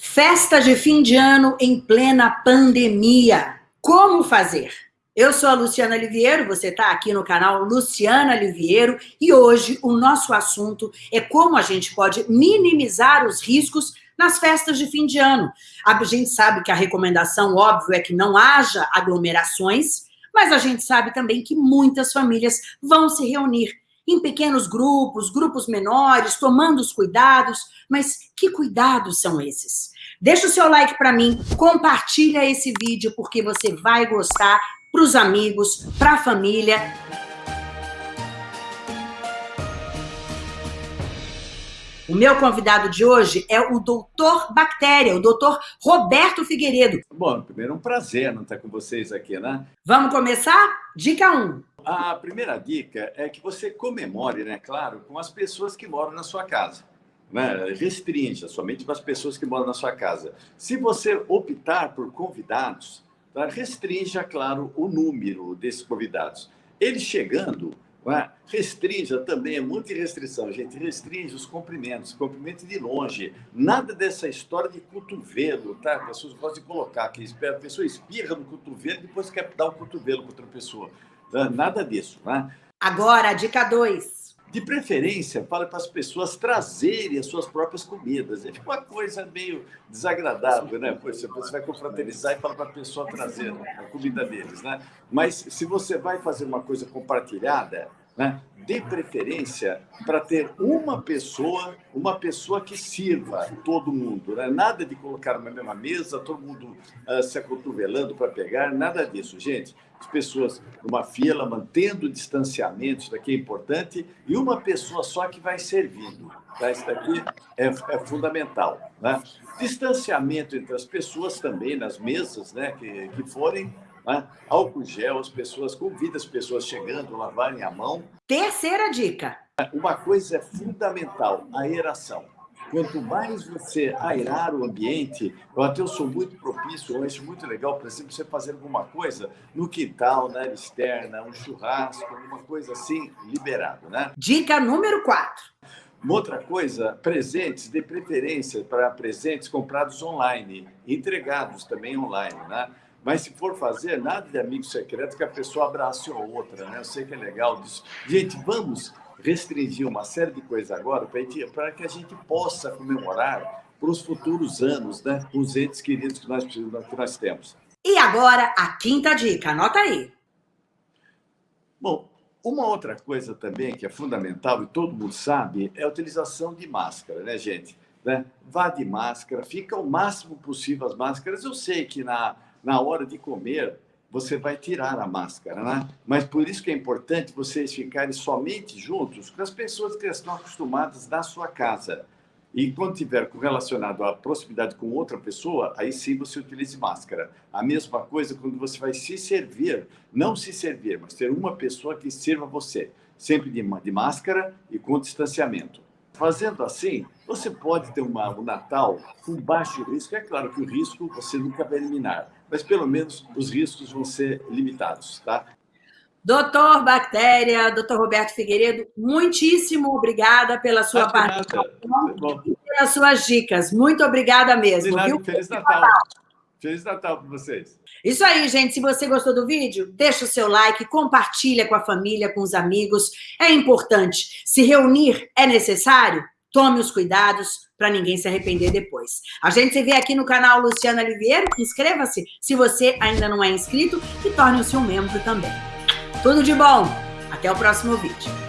Festa de fim de ano em plena pandemia. Como fazer? Eu sou a Luciana Liviero, você está aqui no canal Luciana Liviero e hoje o nosso assunto é como a gente pode minimizar os riscos nas festas de fim de ano. A gente sabe que a recomendação, óbvio, é que não haja aglomerações, mas a gente sabe também que muitas famílias vão se reunir em pequenos grupos, grupos menores, tomando os cuidados. Mas que cuidados são esses? Deixa o seu like para mim, compartilha esse vídeo porque você vai gostar para os amigos, para a família. O meu convidado de hoje é o doutor Bactéria, o doutor Roberto Figueiredo. Bom, primeiro é um prazer não estar com vocês aqui, né? Vamos começar? Dica 1. A primeira dica é que você comemore, né, claro, com as pessoas que moram na sua casa. Né? Somente para as pessoas que moram na sua casa. Se você optar por convidados, tá? restrinja, claro, o número desses convidados. Eles chegando, né? restrinja também, é muita restrição, gente, restringe os cumprimentos, cumprimento de longe. Nada dessa história de cotovelo, tá? As pessoas gostam de colocar que a pessoa espirra no cotovelo e depois quer dar o cotovelo para outra pessoa. Nada disso, né? Agora, dica 2. De preferência, fale para as pessoas trazerem as suas próprias comidas. É uma coisa meio desagradável, né? Poxa, você vai confraternizar e fala para a pessoa trazer a comida deles, né? Mas se você vai fazer uma coisa compartilhada, né? Dê preferência para ter uma pessoa, uma pessoa que sirva todo mundo. Né? Nada de colocar na mesma mesa, todo mundo uh, se acotovelando para pegar, nada disso, gente. As pessoas numa fila, mantendo distanciamento, isso daqui é importante, e uma pessoa só que vai servindo. Tá? Isso daqui é, é fundamental. Né? Distanciamento entre as pessoas também, nas mesas né, que, que forem, né? Álcool gel, as pessoas, convida as pessoas chegando, lavarem a mão. Terceira dica. Uma coisa é fundamental, a aeração. Quanto mais você aerar o ambiente, eu até eu sou muito propício, eu acho muito legal, por exemplo, você fazer alguma coisa no quintal, na área externa, um churrasco, alguma coisa assim, liberado, né? Dica número 4. Uma outra coisa, presentes, de preferência para presentes comprados online, entregados também online, né? Mas se for fazer, nada de amigo secreto que a pessoa abrace a outra, né? Eu sei que é legal disso. Gente, vamos restringir uma série de coisas agora para que a gente possa comemorar para os futuros anos, né? Os entes queridos que nós, que nós temos. E agora, a quinta dica, anota aí. Bom, uma outra coisa também que é fundamental e todo mundo sabe é a utilização de máscara, né, gente? Né? Vá de máscara, fica o máximo possível as máscaras. Eu sei que na na hora de comer, você vai tirar a máscara, né? Mas por isso que é importante vocês ficarem somente juntos com as pessoas que estão acostumadas na sua casa. E quando tiver relacionado à proximidade com outra pessoa, aí sim você utilize máscara. A mesma coisa quando você vai se servir, não se servir, mas ter uma pessoa que sirva você, sempre de, de máscara e com distanciamento. Fazendo assim, você pode ter uma, um Natal com baixo risco. É claro que o risco você nunca vai eliminar, mas pelo menos os riscos vão ser limitados, tá? Doutor Bactéria, doutor Roberto Figueiredo, muitíssimo obrigada pela sua participação e pelas suas dicas. Muito obrigada mesmo. Feliz Natal. Feliz Natal para vocês. Isso aí, gente. Se você gostou do vídeo, deixa o seu like, compartilha com a família, com os amigos. É importante. Se reunir é necessário? Tome os cuidados para ninguém se arrepender depois. A gente se vê aqui no canal Luciana Oliveira. Inscreva-se se você ainda não é inscrito e torne-se um membro também. Tudo de bom. Até o próximo vídeo.